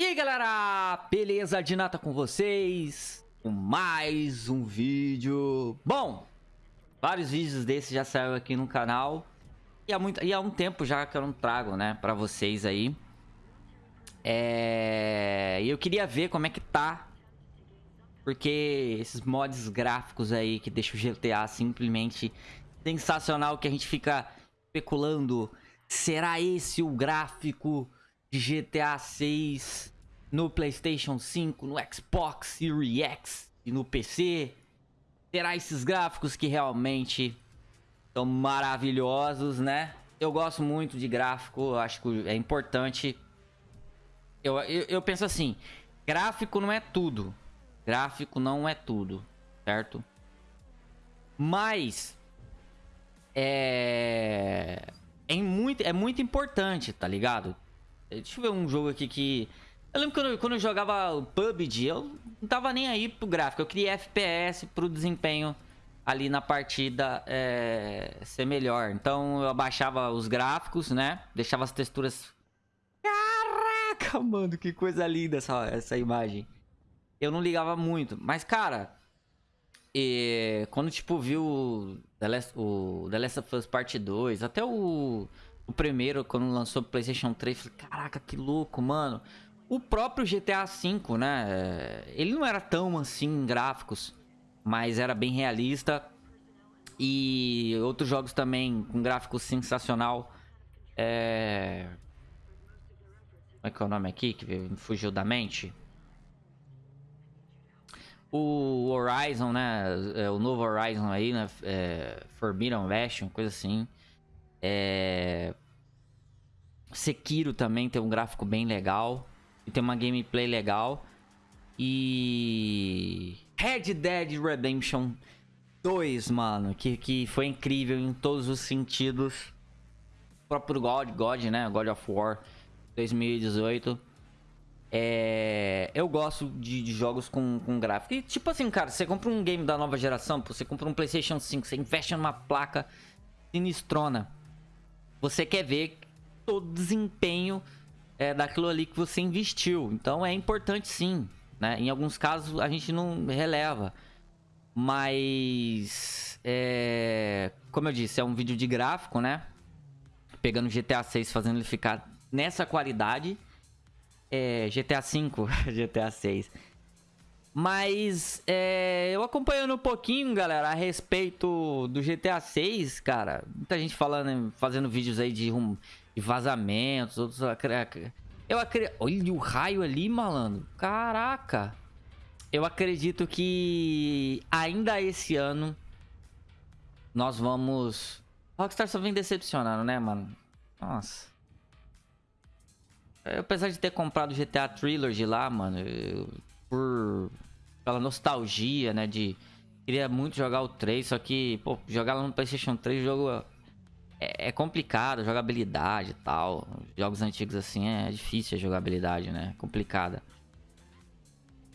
E aí galera, beleza? De nata com vocês, com mais um vídeo. Bom, vários vídeos desses já saíram aqui no canal. E há, muito, e há um tempo já que eu não trago, né, pra vocês aí. É... E eu queria ver como é que tá. Porque esses mods gráficos aí que deixam o GTA simplesmente sensacional. Que a gente fica especulando. Será esse o gráfico de GTA 6 no PlayStation 5, no Xbox Series X e no PC? Terá esses gráficos que realmente são maravilhosos, né? Eu gosto muito de gráfico, acho que é importante. Eu, eu, eu penso assim, gráfico não é tudo. Gráfico não é tudo, certo? Mas é é muito é muito importante, tá ligado? Deixa eu ver um jogo aqui que eu lembro quando quando eu jogava o PUBG, eu não tava nem aí pro gráfico, eu queria FPS pro desempenho ali na partida é, ser melhor. Então eu abaixava os gráficos, né? Deixava as texturas. Caraca, mano, que coisa linda essa, essa imagem. Eu não ligava muito, mas cara, e, quando tipo viu The Last, o The Last of Us Part 2, até o, o primeiro, quando lançou o PlayStation 3, falei, caraca, que louco, mano. O próprio GTA V, né? Ele não era tão assim em gráficos mas era bem realista. E outros jogos também com gráfico sensacional. É... Como é que é o nome aqui que me fugiu da mente? O Horizon, né? É, o novo Horizon aí, né? É... Forbidden West, coisa assim. É... Sekiro também tem um gráfico bem legal. E tem uma gameplay legal. E Red Dead Redemption 2, mano, que, que foi incrível em todos os sentidos. O próprio God, God, né? God of War 2018. É... Eu gosto de, de, jogos com, com gráfico. E tipo assim, cara, você compra um game da nova geração, você compra um PlayStation 5, você investe numa placa sinistrona. Você quer ver todo o desempenho é, daquilo ali que você investiu. Então é importante sim. Né? Em alguns casos a gente não releva. Mas, é, como eu disse, é um vídeo de gráfico, né? Pegando GTA 6, fazendo ele ficar nessa qualidade. É, GTA 5, GTA 6. Mas é, eu acompanhando um pouquinho, galera, a respeito do GTA 6, cara. Muita gente falando, fazendo vídeos aí de, de vazamentos, outros eu acredito... Olha o raio ali, malandro. Caraca. Eu acredito que ainda esse ano nós vamos... Rockstar só vem decepcionando, né, mano? Nossa. Eu, apesar de ter comprado GTA Trilogy lá, mano, eu, por... Pela nostalgia, né, de... Queria muito jogar o 3, só que, pô, jogar lá no Playstation 3, o jogo é, é, complicado, jogabilidade e tal. Jogos antigos assim é difícil a jogabilidade, né? Complicada.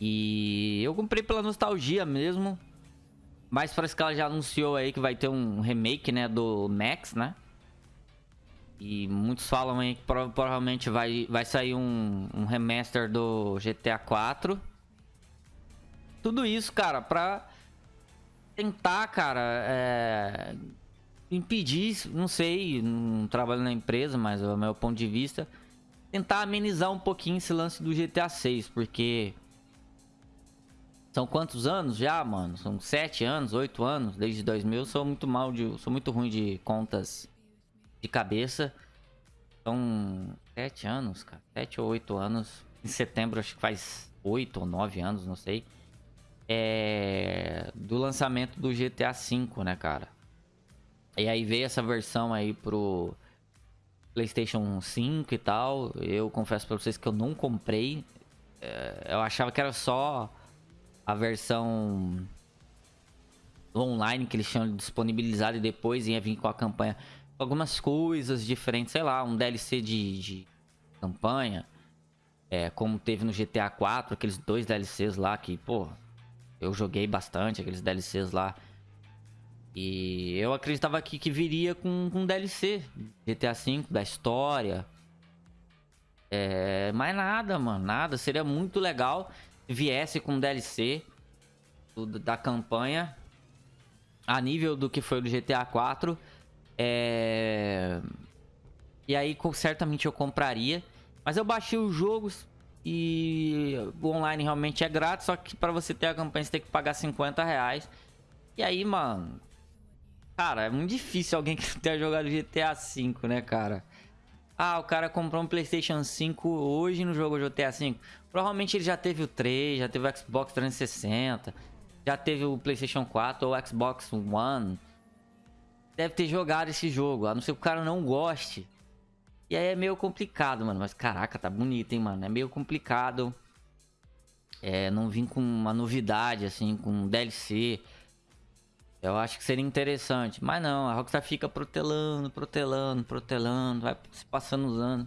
E eu comprei pela nostalgia mesmo. Mas parece que ela já anunciou aí que vai ter um remake, né, do Max, né? E muitos falam aí que provavelmente vai, vai sair um, um remaster do GTA 4. Tudo isso, cara, pra tentar, cara, é, impedir, não sei, não trabalho na empresa, mas é o meu ponto de vista, tentar amenizar um pouquinho esse lance do GTA 6, porque são quantos anos já, mano? São sete anos, oito anos, desde 2000. Eu sou muito mal de, sou muito ruim de contas de cabeça. São sete anos, cara, sete ou oito anos. Em setembro acho que faz oito ou nove anos, não sei. É do lançamento do GTA V, né, cara? E aí veio essa versão aí pro PlayStation 5 e tal. Eu confesso pra vocês que eu não comprei. É, eu achava que era só a versão online que eles tinham disponibilizado e depois ia vir com a campanha. Algumas coisas diferentes, sei lá, um DLC de, de campanha. É, como teve no GTA 4, aqueles dois DLCs lá que, pô, eu joguei bastante aqueles DLCs lá. E eu acreditava que, que viria com, com DLC GTA V, da história. É, mais nada, mano, nada. Seria muito legal se viesse com DLC do, da campanha a nível do que foi do GTA 4. É... E aí, certamente eu compraria. Mas eu baixei os jogos e o online realmente é grátis, só que para você ter a campanha você tem que pagar 50 reais. E aí, mano... Cara, é muito difícil alguém que tenha jogado GTA V, né, cara? Ah, o cara comprou um PlayStation 5 hoje no jogo GTA V. Provavelmente ele já teve o 3, já teve o Xbox 360, já teve o PlayStation 4 ou o Xbox One. Deve ter jogado esse jogo, a não ser que o cara não goste. E aí é meio complicado, mano. Mas caraca, tá bonito, hein, mano. É meio complicado. É, não vim com uma novidade, assim, com um DLC. Eu acho que seria interessante. Mas não, a Rockstar fica protelando, protelando, protelando, vai se passando os anos.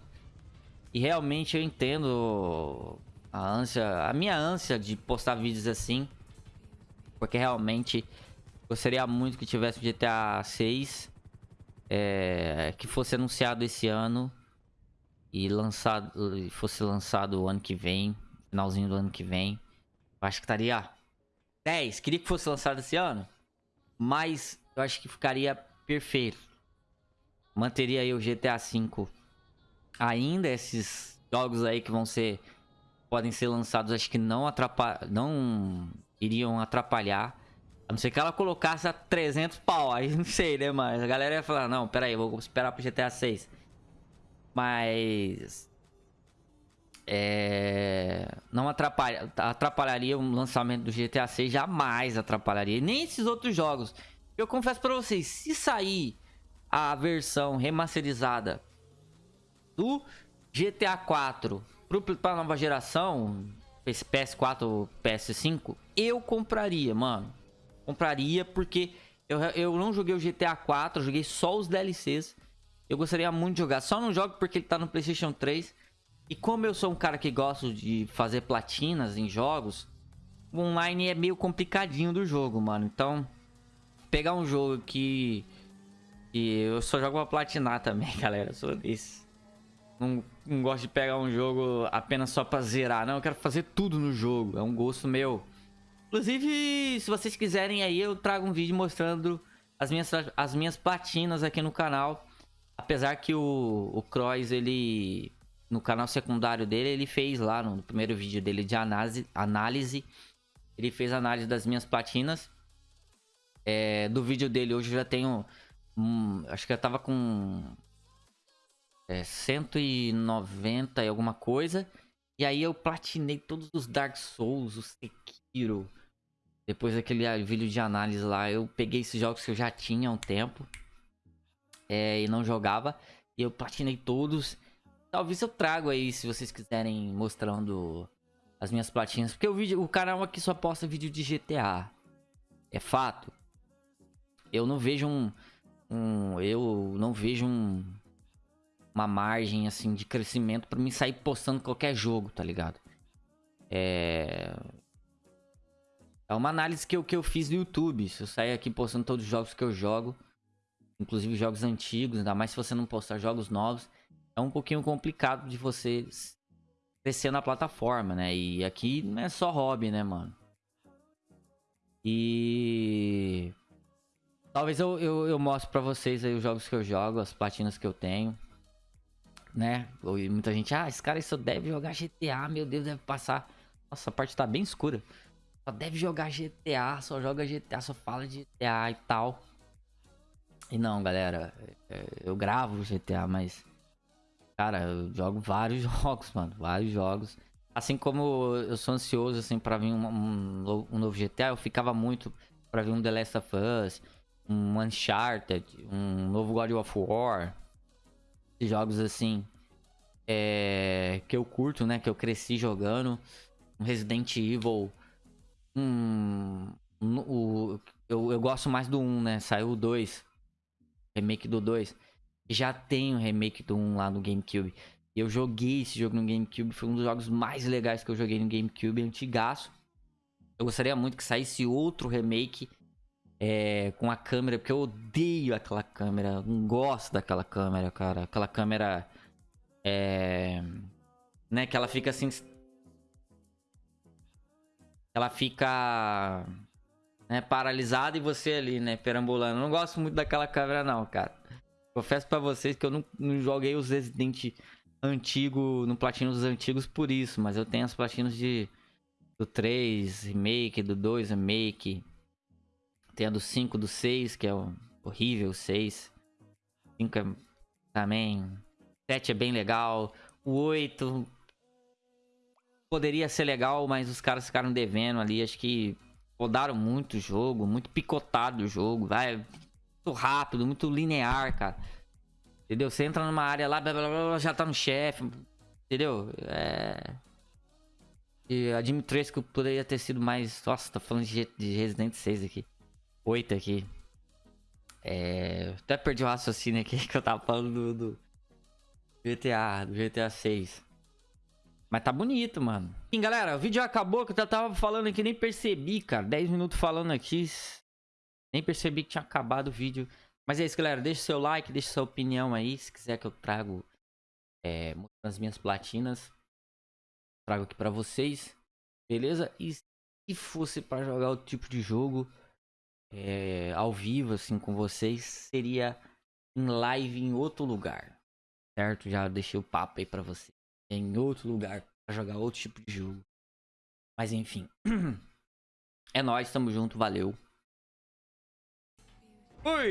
E realmente eu entendo a ânsia, a minha ânsia de postar vídeos assim. Porque realmente gostaria muito que tivesse o GTA 6. É, que fosse anunciado esse ano. E lançado, fosse lançado o ano que vem. Finalzinho do ano que vem. Eu acho que estaria 10. Queria que fosse lançado esse ano. Mas eu acho que ficaria perfeito. Manteria aí o GTA V ainda esses jogos aí que vão ser podem ser lançados, acho que não atrapalhar, não iriam atrapalhar. A não ser que ela colocasse a 300 pau, aí não sei, né, mas a galera ia falar, não, pera aí, vou esperar pro GTA 6. Mas é, não atrapalha, atrapalharia o lançamento do GTA 6, jamais atrapalharia. Nem esses outros jogos. Eu confesso para vocês, se sair a versão remasterizada do GTA 4 para nova geração, PS4 ou PS5, eu compraria, mano. Compraria porque eu, eu não joguei o GTA 4, joguei só os DLCs. Eu gostaria muito de jogar. Só não jogo porque ele tá no PlayStation 3. E como eu sou um cara que gosto de fazer platinas em jogos, o online é meio complicadinho do jogo, mano. Então, pegar um jogo que, que eu só jogo pra platinar também, galera. Eu sou desse. Não, não gosto de pegar um jogo apenas só pra zerar. Não, eu quero fazer tudo no jogo. É um gosto meu. Inclusive, se vocês quiserem aí, eu trago um vídeo mostrando as minhas, as minhas platinas aqui no canal. Apesar que o, o Cross, ele no canal secundário dele, ele fez lá no primeiro vídeo dele de análise, análise ele fez análise das minhas platinas. É, do vídeo dele hoje eu já tenho, hum, acho que eu tava com é, 190 e alguma coisa. E aí eu platinei todos os Dark Souls, o Sekiro. Depois daquele vídeo de análise lá, eu peguei esses jogos que eu já tinha há um tempo. É, e não jogava. E eu platinei todos. Talvez eu trago aí, se vocês quiserem, mostrando as minhas platinhas. Porque o, vídeo, o canal aqui só posta vídeo de GTA. É fato. Eu não vejo um... um eu não vejo um... Uma margem, assim, de crescimento pra mim sair postando qualquer jogo, tá ligado? É... É uma análise que eu, que eu fiz no YouTube. Se eu sair aqui postando todos os jogos que eu jogo, inclusive jogos antigos, ainda mais se você não postar jogos novos, é um pouquinho complicado de você crescer na plataforma, né? E aqui não é só hobby, né, mano? E... Talvez eu, eu, eu mostre pra vocês aí os jogos que eu jogo, as platinas que eu tenho. Né? E muita gente, ah, esse cara só deve jogar GTA, meu Deus, deve passar. Nossa, a parte tá bem escura. Só deve jogar GTA, só joga GTA, só fala de GTA e tal. E não, galera, é, eu gravo GTA, mas Cara, eu jogo vários jogos, mano. Vários jogos. Assim como eu sou ansioso, assim, pra vir um, um, um novo GTA, eu ficava muito pra vir um The Last of Us, um Uncharted, um novo God of War. Jogos assim. É, que eu curto, né? Que eu cresci jogando. Resident Evil. Um. um o, eu, eu gosto mais do 1, né? Saiu o 2. Remake do 2 já tem o remake do 1 lá no GameCube. Eu joguei esse jogo no GameCube, foi um dos jogos mais legais que eu joguei no GameCube, antigaço. Eu gostaria muito que saísse outro remake é, com a câmera, porque eu odeio aquela câmera, não gosto daquela câmera, cara. Aquela câmera é, né? Que ela fica assim. Ela fica né, paralisada e você ali, né, perambulando. Eu não gosto muito daquela câmera não, cara. Confesso pra vocês que eu não, não joguei os Resident antigo, no platino dos antigos por isso, mas eu tenho as platinos de do 3 remake, do 2 remake. Tem a do 5, do 6, que é o horrível, o 6. 5 é também. 7 é bem legal. O 8 poderia ser legal, mas os caras ficaram devendo ali. Acho que rodaram muito o jogo, muito picotado o jogo. Vai muito rápido, muito linear, cara. Entendeu? Você entra numa área lá, blá, blá, blá, já tá no chefe. Entendeu? É. E a Dimitrescu poderia ter sido mais. Nossa, tá falando de, de Resident 6 aqui. 8 aqui. É. Até perdi o raciocínio aqui que eu tava falando do, do GTA, do GTA 6. Mas tá bonito, mano. Enfim, galera, o vídeo acabou que eu tava falando aqui, nem percebi, cara. 10 minutos falando aqui. Nem percebi que tinha acabado o vídeo. Mas é isso, galera. Deixa seu like, deixa sua opinião aí. Se quiser que eu trago é, as minhas platinas, trago aqui pra vocês. Beleza? E se fosse pra jogar outro tipo de jogo é, ao vivo, assim, com vocês, seria em live em outro lugar. Certo? Já deixei o papo aí pra vocês em outro lugar para jogar outro tipo de jogo. Mas enfim. É nóis, tamo junto, valeu. Fui!